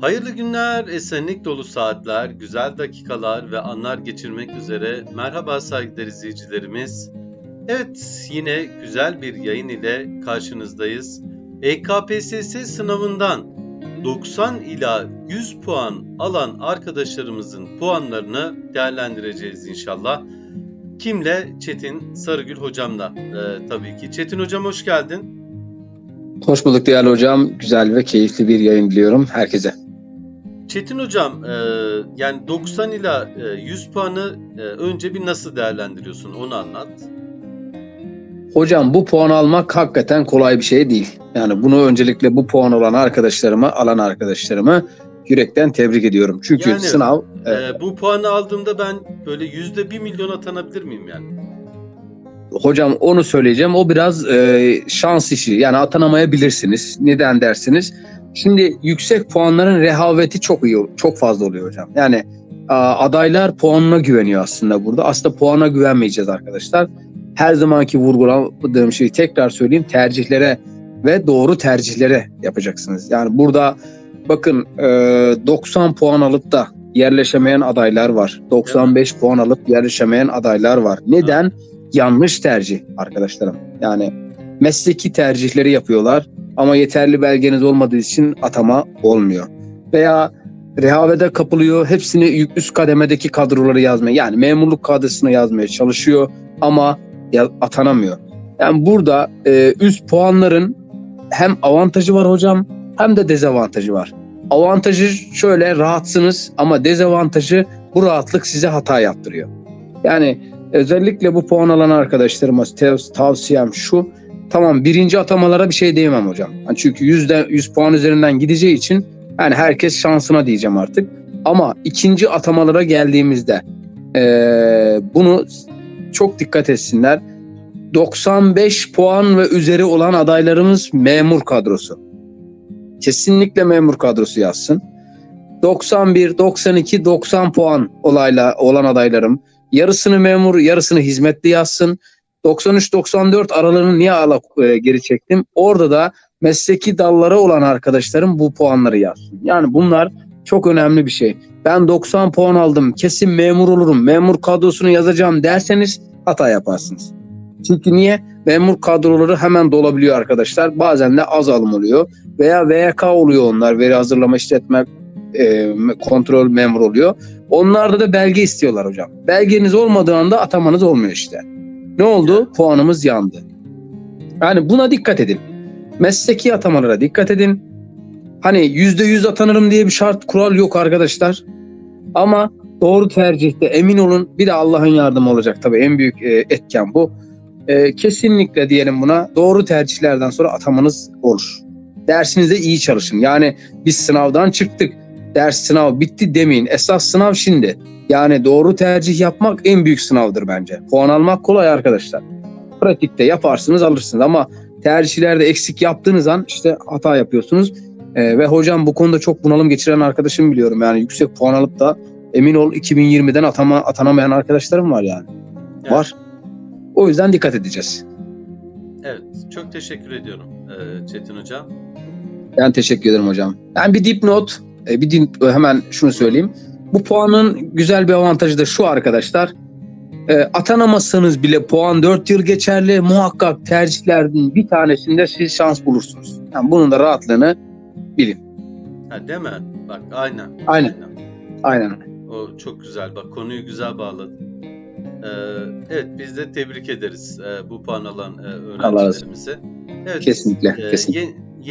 Hayırlı günler, esenlik dolu saatler, güzel dakikalar ve anlar geçirmek üzere merhaba saygıdeğer izleyicilerimiz. Evet, yine güzel bir yayın ile karşınızdayız. EKPSS sınavından 90 ila 100 puan alan arkadaşlarımızın puanlarını değerlendireceğiz inşallah. Kimle? Çetin Sarıgül hocamla e, tabii ki. Çetin hocam hoş geldin. Hoş bulduk değerli hocam. Güzel ve keyifli bir yayın diliyorum herkese. Çetin hocam, e, yani 90 ila e, 100 puanı e, önce bir nasıl değerlendiriyorsun onu anlat. Hocam bu puan almak hakikaten kolay bir şey değil. Yani bunu öncelikle bu puan olan arkadaşlarıma, alan arkadaşlarımı yürekten tebrik ediyorum. Çünkü Yani, sınav E, bu puanı aldığımda ben böyle yüzde bir milyon atanabilir miyim yani? hocam onu söyleyeceğim. O biraz e, şans işi. Yani atanamayabilirsiniz. Neden dersiniz? Şimdi yüksek puanların rehaveti çok iyi, çok fazla oluyor hocam. Yani adaylar puanına güveniyor aslında burada. Aslında puana güvenmeyeceğiz arkadaşlar. Her zamanki vurguladığım şeyi tekrar söyleyeyim. Tercihlere ve doğru tercihlere yapacaksınız. Yani burada bakın e, 90 puan alıp da yerleşemeyen adaylar var. 95 puan alıp yerleşemeyen adaylar var. Neden? Yanlış tercih arkadaşlarım. Yani mesleki tercihleri yapıyorlar ama yeterli belgeniz olmadığı için atama olmuyor. Veya rehavete kapılıyor. Hepsini üst kademedeki kadroları yazmaya yani memurluk kadrosuna yazmaya çalışıyor ama atanamıyor. Yani burada e, üst puanların hem avantajı var hocam hem de dezavantajı var. Avantajı şöyle rahatsınız ama dezavantajı bu rahatlık size hata yaptırıyor. Yani özellikle bu puan alan arkadaşlarıma tavsiyem şu. Tamam birinci atamalara bir şey diyemem hocam. Yani çünkü yüzde 100 puan üzerinden gideceği için yani herkes şansına diyeceğim artık. Ama ikinci atamalara geldiğimizde eee, bunu çok dikkat etsinler. 95 puan ve üzeri olan adaylarımız memur kadrosu. Kesinlikle memur kadrosu yazsın. 91, 92, 90 puan olayla olan adaylarım yarısını memur, yarısını hizmetli yazsın. 93-94 aralarını niye ala, e, geri çektim? Orada da mesleki dallara olan arkadaşlarım bu puanları yazsın. Yani bunlar çok önemli bir şey. Ben 90 puan aldım, kesin memur olurum, memur kadrosunu yazacağım derseniz hata yaparsınız. Çünkü niye? Memur kadroları hemen dolabiliyor arkadaşlar. Bazen de az alım oluyor. Veya VYK oluyor onlar. Veri hazırlama işletme e, kontrol memur oluyor. Onlarda da belge istiyorlar hocam. Belgeniz olmadığı anda atamanız olmuyor işte. Ne oldu? Puanımız yandı. Yani buna dikkat edin. Mesleki atamalara dikkat edin. Hani yüzde yüz atanırım diye bir şart kural yok arkadaşlar. Ama doğru tercihte emin olun. Bir de Allah'ın yardımı olacak tabii. En büyük e, etken bu. E, kesinlikle diyelim buna doğru tercihlerden sonra atamanız olur. Dersinizde iyi çalışın. Yani biz sınavdan çıktık. Ders sınav bitti demeyin. Esas sınav şimdi. Yani doğru tercih yapmak en büyük sınavdır bence. Puan almak kolay arkadaşlar. Pratikte yaparsınız alırsınız ama tercihlerde eksik yaptığınız an işte hata yapıyorsunuz. Ee, ve hocam bu konuda çok bunalım geçiren arkadaşım biliyorum. Yani yüksek puan alıp da emin ol 2020'den atama, atanamayan arkadaşlarım var yani. Evet. Var. O yüzden dikkat edeceğiz. Evet, çok teşekkür ediyorum e, Çetin hocam. Ben teşekkür ederim hocam. Ben bir dipnot, e, bir dip, hemen şunu söyleyeyim. Bu puanın güzel bir avantajı da şu arkadaşlar. E, atanamazsanız bile puan 4 yıl geçerli. Muhakkak tercihlerden bir tanesinde siz şans bulursunuz. Yani bunun da rahatlığını bilin. Ha, değil mi? Bak aynen. Aynen. Aynen. O çok güzel. Bak konuyu güzel bağladın. Ee, evet biz de tebrik ederiz e, bu puan alan e, öğrencilerimizi. Evet, Kesinlikle. e, kesinlikle. ye-